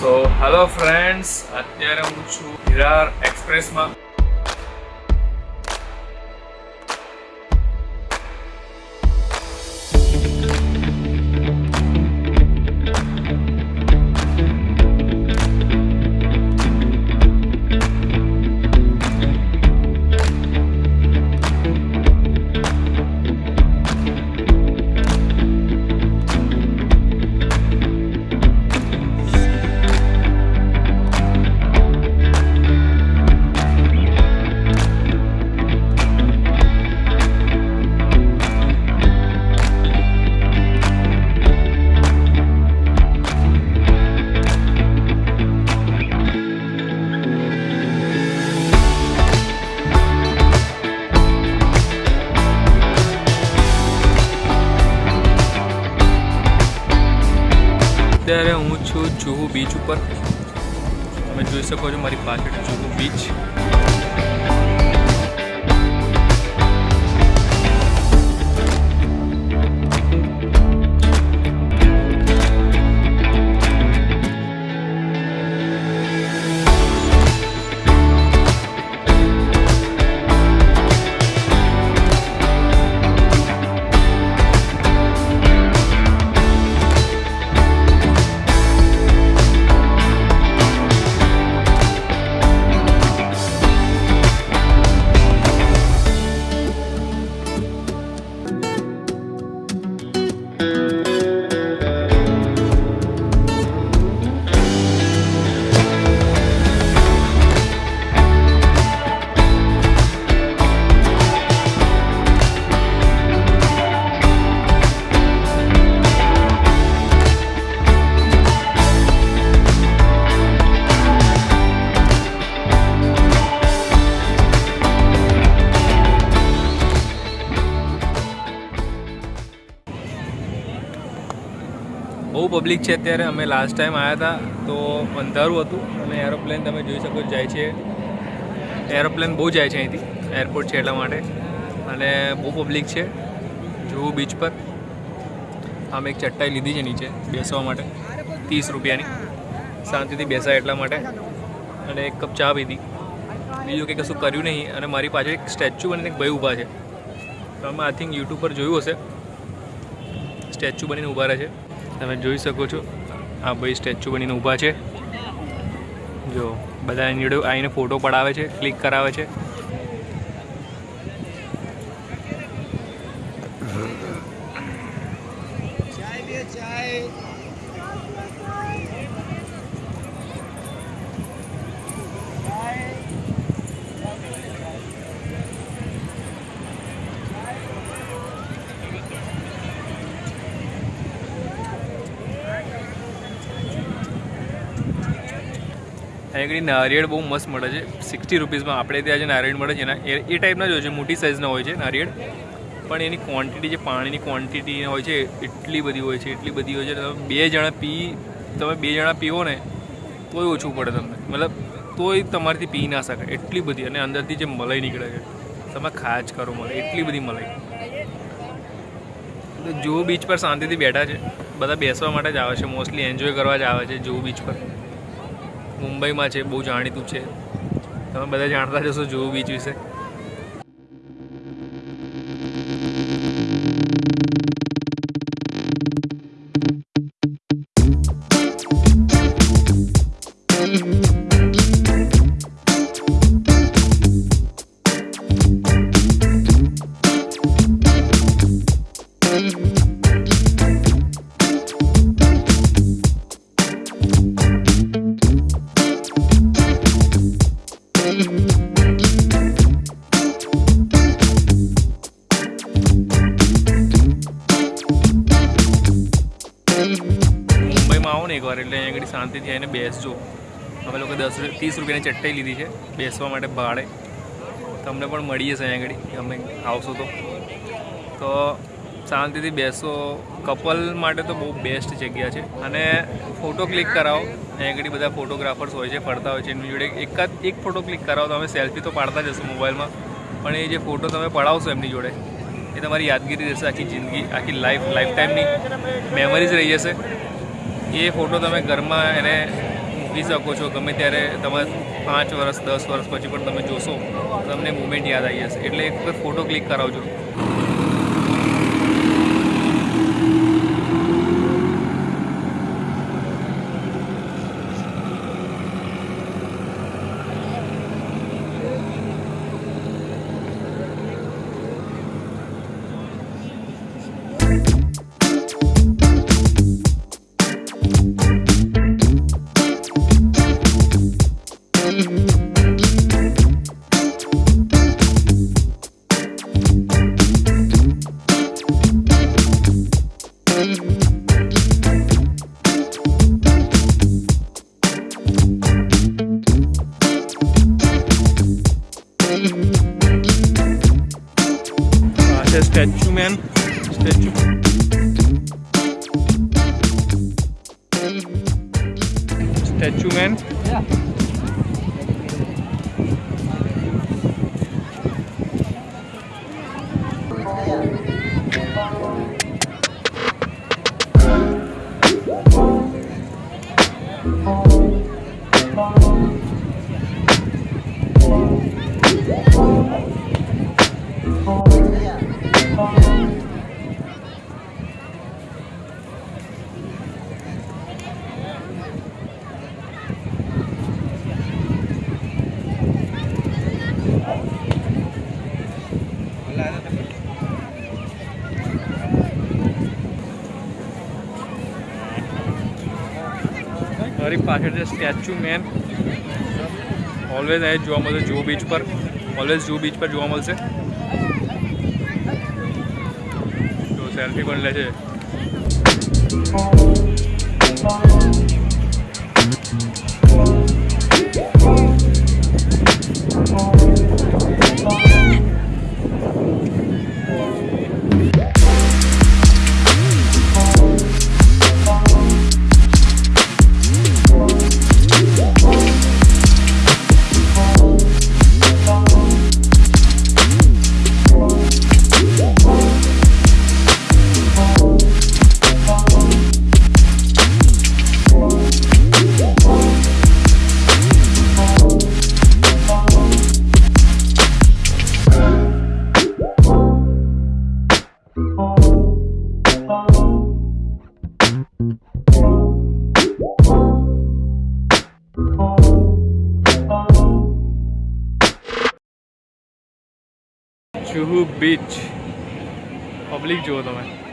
So hello friends અત્યારે હું છું વિરાર એક્સપ્રેસમાં અત્યારે હું છું જુહુ બીચ ઉપર. તમે જોઈ શકો છો મારી પાછળ જુહુ બીચ. બહુ પબ્લિક છે અત્યારે. અમે લાસ્ટ ટાઈમ આવ્યા હતા, તો અંધારું હતું. અને એરોપ્લેન તમે જોઈ શકો, જાય છે. એરોપ્લેન બહુ જાય છે અહીંથી એરપોર્ટ છે એટલા માટે. અને બહુ પબ્લિક છે જુહુ બીચ પર. આમ એક ચટ્ટાઈ લીધી છે નીચે, બેસવા માટે. ત્રીસ રૂપિયાની. શાંતિથી બેસાય એટલા માટે. અને એક કપ ચા પીધી. બીજું કંઈ કશું કર્યું નહીં. અને મારી પાછળ એક સ્ટેચ્યુ બનીને એક ભાઈ ઊભા છે. તમે આઈ થિંક યુટ્યુબ પર જોયું હશે. સ્ટેચ્યુ બનીને ઊભા રહે છે. તમે જોઈ શકો છો. આ ભાઈ સ્ટેચ્યુ બનીને ઊભા છે. જો બધા એની જોડે આવીને ફોટો પડાવે છે ક્લિક કરાવે છે. આગળ નારિયેળ બહુ મસ્ત મળે છે. સિક્સટી રૂપીઝમાં આપણે ત્યાં જે નારિયેળ મળે છે ને એ ટાઈપના જ હોય છે, મોટી સાઇઝના હોય છે નારિયેળ. પણ એની ક્વોન્ટિટી જે પાણીની ક્વોન્ટિટી હોય છે, એટલી બધી હોય છે, એટલી બધી હોય છે, તમે બે જણા પી, તમે બે જણા પીવો ને, તોય ઓછું પડે તમને. મતલબ તોય તમારાથી પી ના શકાય. એટલી બધી અને અંદરથી જે મલાઈ નીકળે છે. તમે ખાચ કરો મળે એટલી બધી મલાઈ. જુહુ બીચ પર શાંતિથી બેઠા છે, બધા બેસવા માટે જ આવે છે મોસ્ટલી એન્જોય કરવા જ આવે છે જુહુ બીચ પર. મુંબઈમાં છે બહુ જાણીતું છે. તમે બધા જાણતા જશો જુહુ બીચ વિશે. એકવાર એટલે અહીંયા આગળ શાંતિથી આવીને બેસજો. અમે લોકો દસ ત્રીસ રૂપિયાની ચટ્ટાઈ લીધી છે. બેસવા માટે ભાડે. તમને પણ મળીએ છે અહીંયા આગળ. અમે આવશો તો. તો શાંતિથી બેસો. કપલ માટે તો બહુ બેસ્ટ જગ્યા છે. અને ફોટો ક્લિક કરાવો. અહીંયા આગળ બધા ફોટોગ્રાફર્સ હોય છે, ફરતા હોય છે. એમની જોડે એકાદ એક ફોટો ક્લિક કરાવો. તો અમે સેલ્ફી તો પાડતા જ હશો મોબાઈલમાં પણ એ જે ફોટો તમે પડાવશો એમની જોડે, એ તમારી યાદગીરી રહેશે આખી જિંદગી, આખી લાઈફ લાઈફ ટાઈમની મેમરીઝ રહી જશે. એ ફોટો તમે ઘરમાં એને મૂકી શકો છો. ગમે ત્યારે તમે પાંચ વર્ષ, દસ વર્ષ પછી પણ તમે જોશો તમને મુમેન્ટ યાદ આવી જશે. એટલે એક વખત ફોટો ક્લિક કરાવજો. સ્ટેચ્યુ પાછળ છે સ્ટેચ્યુ મેન ઓલવેઝ અહીં જોવા મળશે જુહુ બીચ પર ઓલવેઝ જુહુ બીચ પર જોવા મળશે તો સેલ્ફી પણ લે છે જુહુ બીચ પબ્લિક જુઓ તમે.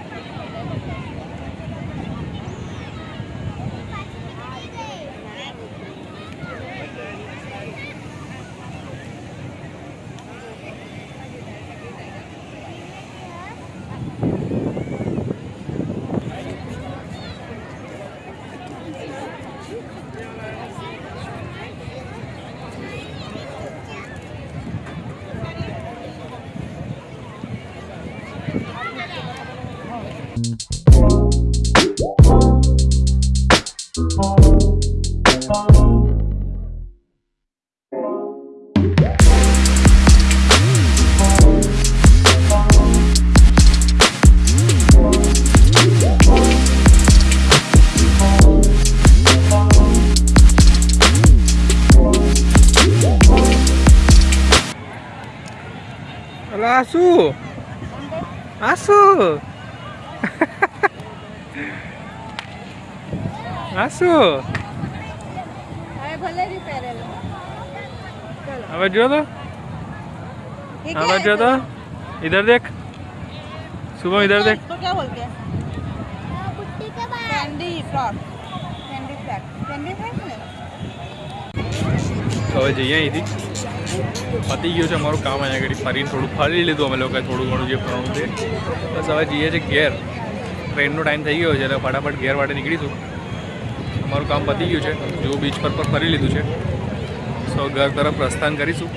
અલા આ શું આ શું આ શું હવે ભલે રી પહેરેલો હવે જો તો ये હવે જો તો इधर देख शुभम इधर देख इसको क्या बोलते हैं candy frock candy flag candy flag ने તો હવે જઈએ અહીંથી પતી ગયું છે અમારું કામ અહીંયા આગળ ફરીને થોડું ફરી લીધું અમે લોકોએ થોડું ઘણું જે ફરવાનું છે બસ હવે જઈએ છીએ ઘેર ટ્રેનનો ટાઈમ થઈ ગયો છે એટલે ફટાફટ ઘેર માટે નીકળીશું અમારું કામ પતી ગયું છે. જો બીચ પર પર ફરી લીધું છે. સો ઘર તરફ પ્રસ્થાન કરીશું.